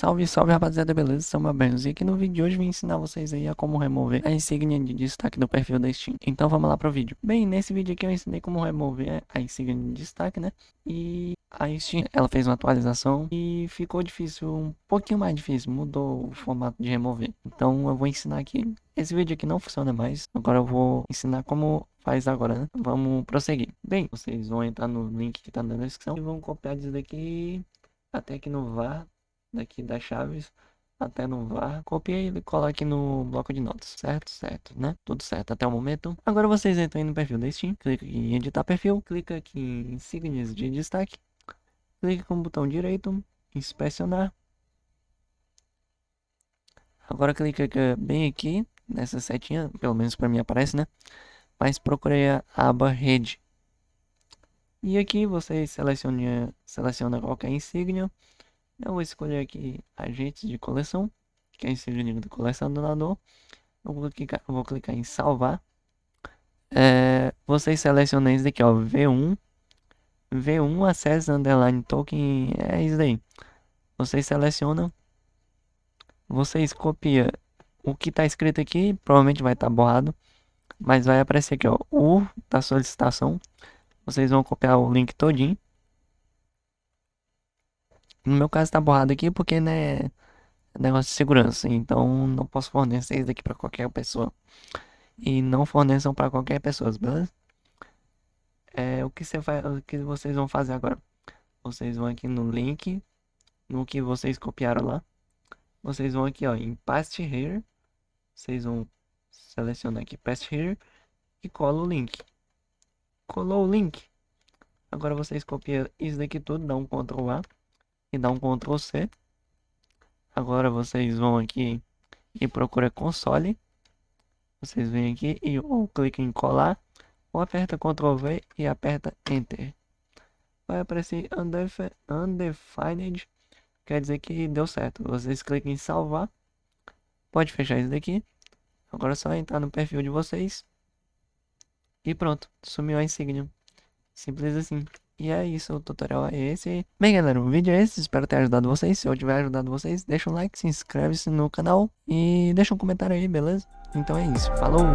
Salve, salve rapaziada, beleza? Sou meu Benz e aqui no vídeo de hoje vim ensinar vocês aí a como remover a insígnia de destaque do perfil da Steam. Então vamos lá pro vídeo. Bem, nesse vídeo aqui eu ensinei como remover a insígnia de destaque, né? E a Steam, ela fez uma atualização e ficou difícil, um pouquinho mais difícil, mudou o formato de remover. Então eu vou ensinar aqui. Esse vídeo aqui não funciona mais, agora eu vou ensinar como faz agora, né? Vamos prosseguir. Bem, vocês vão entrar no link que tá na descrição e vão copiar isso daqui até aqui no var daqui das chaves até no var, copiei e coloque no bloco de notas, certo? Certo, né? Tudo certo até o momento. Agora vocês entram no perfil da Steam, clica em editar perfil, clica aqui em insígnias de destaque, clica com o botão direito, inspecionar. Agora clica bem aqui, nessa setinha, pelo menos para mim aparece, né? Mas procurei a aba rede. E aqui você seleciona, seleciona qualquer insígnia eu vou escolher aqui agentes de coleção, que é esse link do colecionador. Eu vou clicar, vou clicar em salvar. É, vocês selecionam isso aqui, ó, V1. V1 Access Underline Token, é isso aí. Vocês selecionam. Vocês copiam o que está escrito aqui, provavelmente vai estar tá borrado. Mas vai aparecer aqui, ó, o da solicitação. Vocês vão copiar o link todinho. No meu caso tá borrado aqui porque, né, é negócio de segurança, então não posso fornecer isso daqui para qualquer pessoa. E não forneçam para qualquer pessoa, beleza? É, o que, você vai, o que vocês vão fazer agora? Vocês vão aqui no link, no que vocês copiaram lá. Vocês vão aqui, ó, em Paste Here. Vocês vão selecionar aqui Paste Here e cola o link. Colou o link. Agora vocês copiam isso daqui tudo, dá um Ctrl A e dá um Ctrl C. Agora vocês vão aqui e procura console. Vocês vêm aqui e ou clica em colar ou aperta Ctrl V e aperta Enter. Vai aparecer Undefined, quer dizer que deu certo. Vocês clicam em salvar. Pode fechar isso daqui. Agora é só entrar no perfil de vocês. E pronto, sumiu a insígnia. Simples assim. E é isso, o tutorial é esse. Bem galera, o vídeo é esse, espero ter ajudado vocês. Se eu tiver ajudado vocês, deixa um like, se inscreve-se no canal e deixa um comentário aí, beleza? Então é isso, falou!